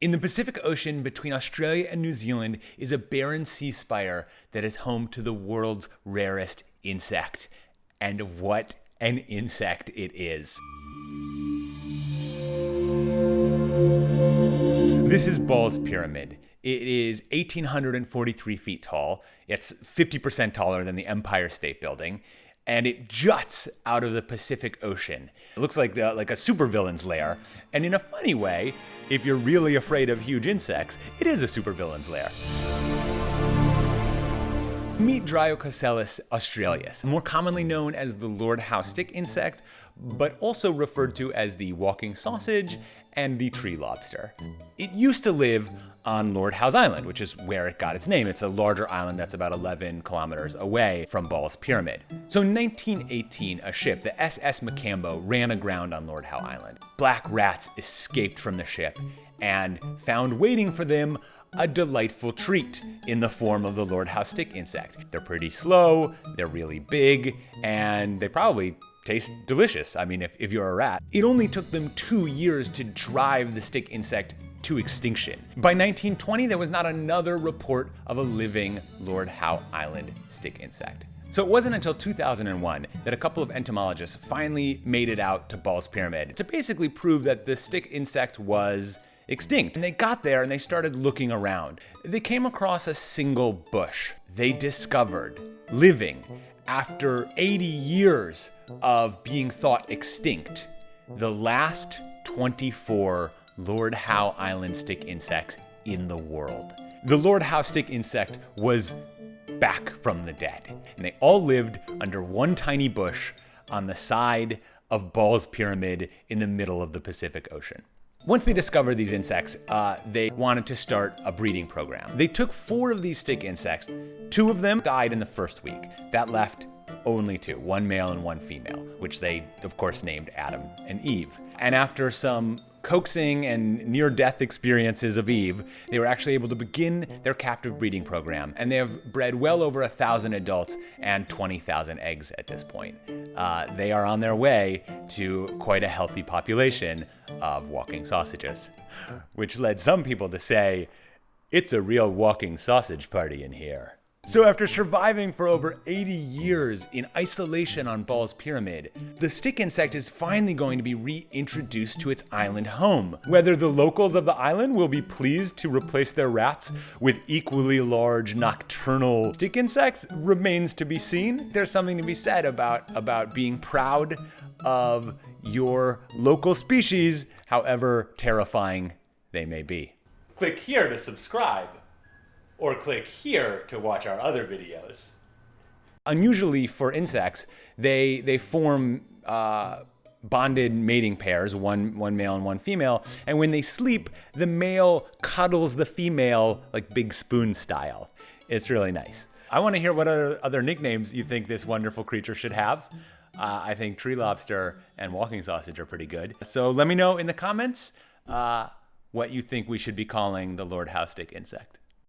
In the Pacific Ocean between Australia and New Zealand is a barren sea spire that is home to the world's rarest insect. And what an insect it is. This is Ball's Pyramid. It is 1,843 feet tall. It's 50% taller than the Empire State Building and it juts out of the Pacific Ocean. It looks like the, like a supervillain's lair, and in a funny way, if you're really afraid of huge insects, it is a supervillain's lair. Meet Dryococelus australis, more commonly known as the Lord Howe stick insect, but also referred to as the walking sausage and the tree lobster. It used to live on Lord Howe's Island, which is where it got its name. It's a larger island that's about 11 kilometers away from Ball's Pyramid. So in 1918, a ship, the SS Makambo, ran aground on Lord Howe Island. Black rats escaped from the ship and found waiting for them a delightful treat in the form of the Lord Howe stick insect. They're pretty slow, they're really big, and they probably taste delicious. I mean, if, if you're a rat. It only took them two years to drive the stick insect to extinction. By 1920, there was not another report of a living Lord Howe Island stick insect. So it wasn't until 2001 that a couple of entomologists finally made it out to Ball's Pyramid to basically prove that the stick insect was extinct. And they got there and they started looking around. They came across a single bush. They discovered, living after 80 years of being thought extinct, the last 24 Lord Howe Island stick insects in the world. The Lord Howe stick insect was back from the dead, and they all lived under one tiny bush on the side of Ball's Pyramid in the middle of the Pacific Ocean. Once they discovered these insects, uh, they wanted to start a breeding program. They took four of these stick insects. Two of them died in the first week. That left only two, one male and one female, which they, of course, named Adam and Eve. And after some coaxing and near-death experiences of Eve, they were actually able to begin their captive breeding program, and they have bred well over a thousand adults and 20,000 eggs at this point. Uh, they are on their way to quite a healthy population of walking sausages, which led some people to say, it's a real walking sausage party in here. So after surviving for over 80 years in isolation on Ball's Pyramid, the stick insect is finally going to be reintroduced to its island home. Whether the locals of the island will be pleased to replace their rats with equally large nocturnal stick insects remains to be seen. There's something to be said about, about being proud of your local species, however terrifying they may be. Click here to subscribe or click here to watch our other videos. Unusually for insects, they, they form uh, bonded mating pairs, one, one male and one female, and when they sleep, the male cuddles the female like big spoon style. It's really nice. I want to hear what other, other nicknames you think this wonderful creature should have. Uh, I think tree lobster and walking sausage are pretty good. So let me know in the comments uh, what you think we should be calling the Lord Howe stick insect.